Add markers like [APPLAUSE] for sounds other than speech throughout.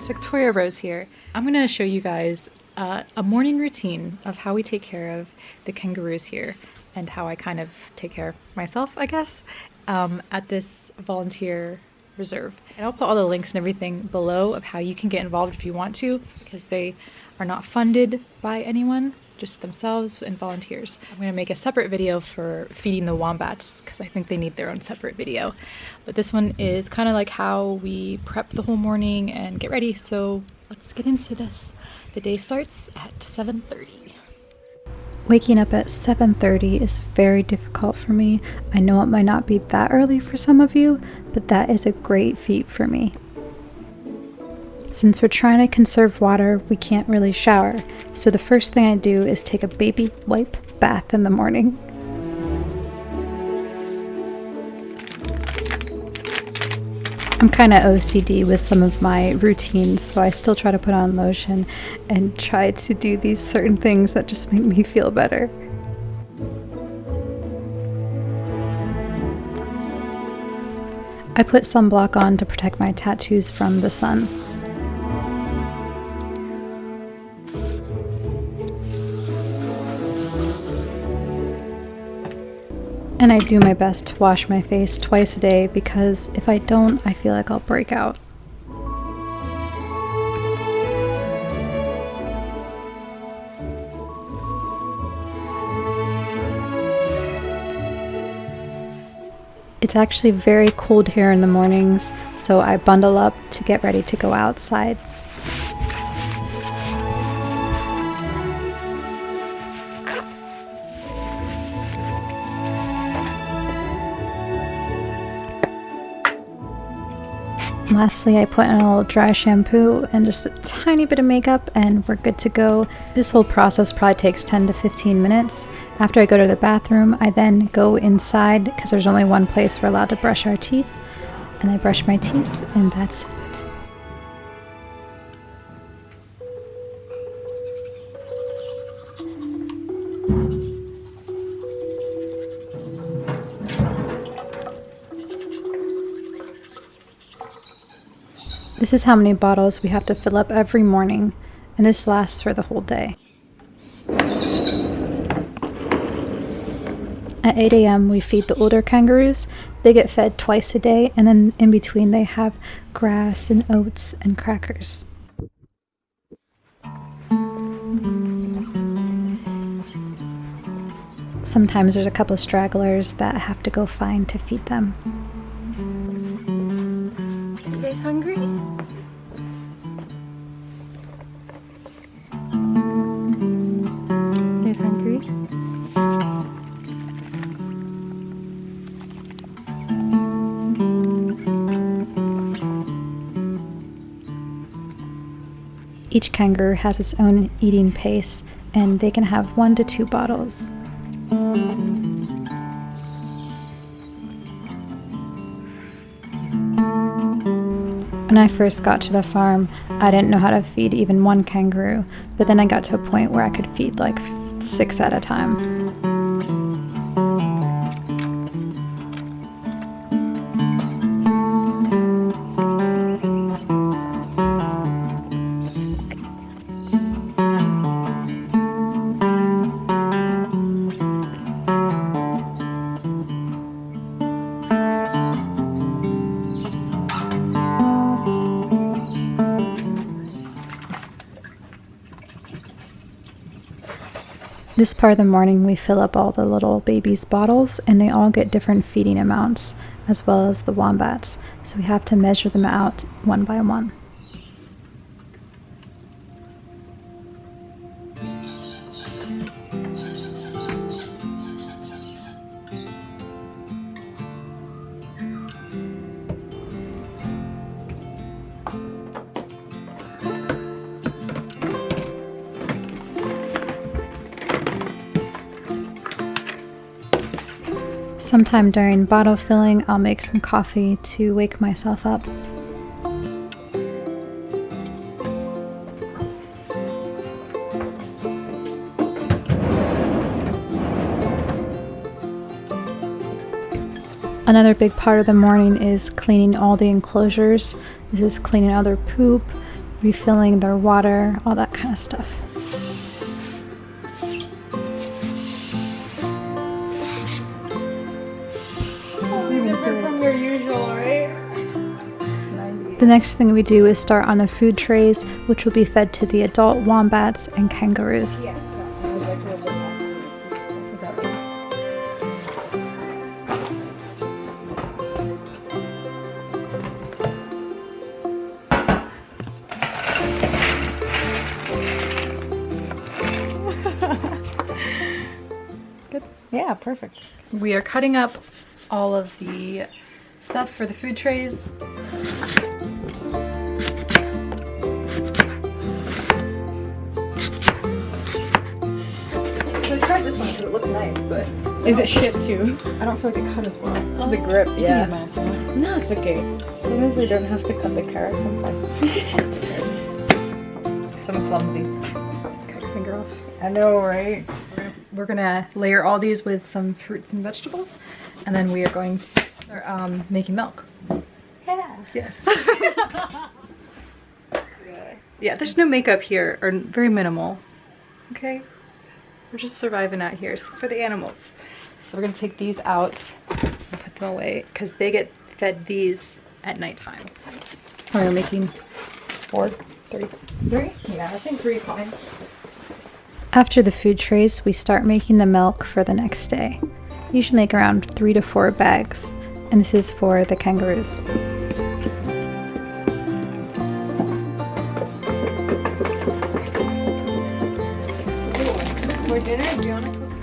it's Victoria Rose here. I'm gonna show you guys uh, a morning routine of how we take care of the kangaroos here and how I kind of take care of myself, I guess, um, at this volunteer reserve. And I'll put all the links and everything below of how you can get involved if you want to because they are not funded by anyone just themselves and volunteers. I'm to make a separate video for feeding the wombats because I think they need their own separate video. But this one is kind of like how we prep the whole morning and get ready. So let's get into this. The day starts at 7.30. Waking up at 7:30 is very difficult for me. I know it might not be that early for some of you, but that is a great feat for me. Since we're trying to conserve water, we can't really shower, so the first thing I do is take a baby wipe bath in the morning. I'm kind of OCD with some of my routines, so I still try to put on lotion and try to do these certain things that just make me feel better. I put sunblock on to protect my tattoos from the sun. And I do my best to wash my face twice a day because if I don't, I feel like I'll break out. It's actually very cold here in the mornings, so I bundle up to get ready to go outside. Lastly, I put in a little dry shampoo and just a tiny bit of makeup and we're good to go. This whole process probably takes 10 to 15 minutes. After I go to the bathroom, I then go inside because there's only one place we're allowed to brush our teeth. And I brush my teeth and that's This is how many bottles we have to fill up every morning, and this lasts for the whole day. At 8 a.m., we feed the older kangaroos. They get fed twice a day, and then in between, they have grass and oats and crackers. Sometimes there's a couple of stragglers that have to go find to feed them. You guys hungry? Each kangaroo has its own eating pace, and they can have one to two bottles. When I first got to the farm, I didn't know how to feed even one kangaroo, but then I got to a point where I could feed like six at a time. This part of the morning, we fill up all the little babies' bottles, and they all get different feeding amounts, as well as the wombats, so we have to measure them out one by one. Sometime during bottle filling, I'll make some coffee to wake myself up. Another big part of the morning is cleaning all the enclosures. This is cleaning out their poop refilling their water, all that kind of stuff. Next thing we do is start on the food trays, which will be fed to the adult wombats and kangaroos. Good. Yeah, perfect. We are cutting up all of the stuff for the food trays. One because it looked nice, but Is it shit too? I don't feel like it cut as well. This is the grip, yeah. use mine if. No, it's okay. As long as I don't have to cut the carrots, I'm fine. There's [LAUGHS] some clumsy. Cut your finger off. I know, right? We're gonna layer all these with some fruits and vegetables, and then we are going to start um, making milk. Yeah. Yes. [LAUGHS] yeah, there's no makeup here, or very minimal. Okay? We're just surviving out here so for the animals. So we're gonna take these out and put them away because they get fed these at nighttime. We're making four, three, three? Yeah, I think three is fine. After the food trays, we start making the milk for the next day. Usually make around three to four bags, and this is for the kangaroos.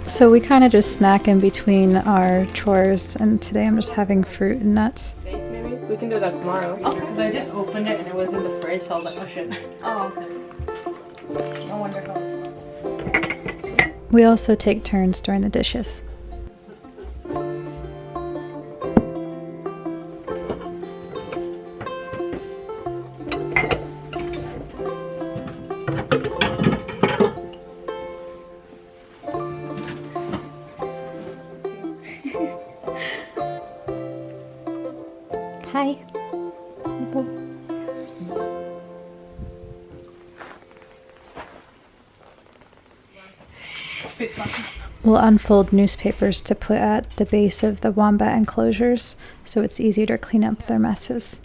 So we kind of just snack in between our chores, and today I'm just having fruit and nuts. Maybe? We can do that tomorrow. Oh. Because I just opened it and it was in the fridge, so I was like, oh shit. [LAUGHS] Oh, okay. Oh, no wonder how. We also take turns doing the dishes. We'll unfold newspapers to put at the base of the wombat enclosures so it's easier to clean up their messes.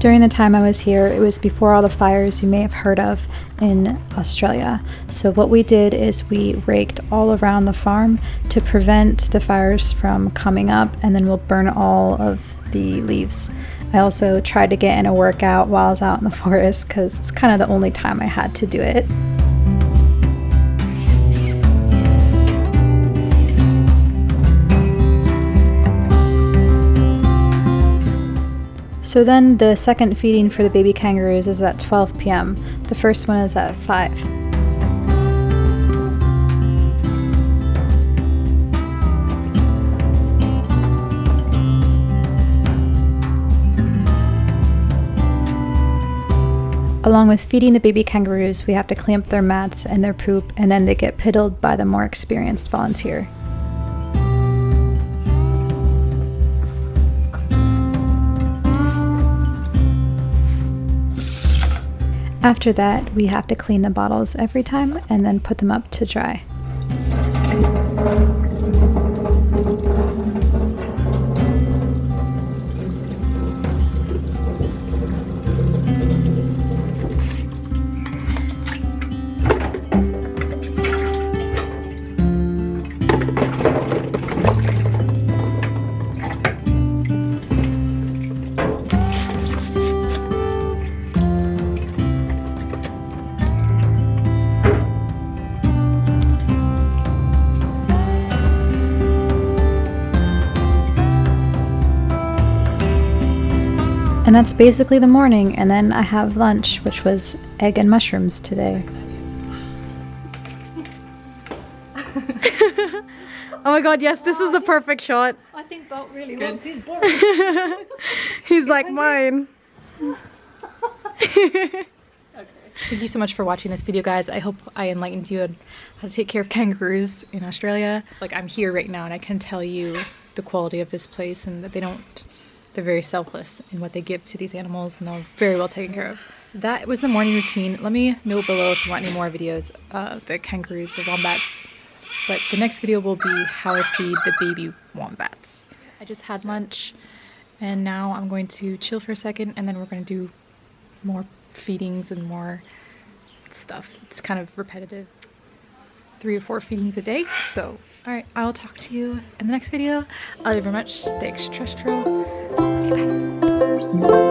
During the time I was here, it was before all the fires you may have heard of in Australia. So, what we did is we raked all around the farm to prevent the fires from coming up, and then we'll burn all of the leaves. I also tried to get in a workout while I was out in the [LAUGHS] forest because it's kind of the only time I had to do it. So then the second feeding for the baby kangaroos is at 12 p.m. The first one is at 5. Along with feeding the baby kangaroos, we have to clamp their mats and their poop, and then they get piddled by the more experienced volunteer. After that, we have to clean the bottles every time and then put them up to dry. And that's basically the morning, and then I have lunch, which was egg and mushrooms today. [LAUGHS] Oh my god, yes, this is the perfect shot. I think Bolt really Good. wants his board. [LAUGHS] He's like mine. [LAUGHS] okay. Thank you so much for watching this video, guys. I hope I enlightened you on how to take care of kangaroos in Australia. Like, I'm here right now and I can tell you the quality of this place and that they don't, they're very selfless in what they give to these animals and they're very well taken care of. That was the morning routine. Let me know below if you want any more videos of the kangaroos or wombats. But the next video will be how I feed the baby wombats. I just had lunch and now I'm going to chill for a second and then we're going to do more feedings and more stuff. It's kind of repetitive. Three or four feedings a day. So, alright, I'll talk to you in the next video. I love you very much. The extraterrestrial. Okay, bye.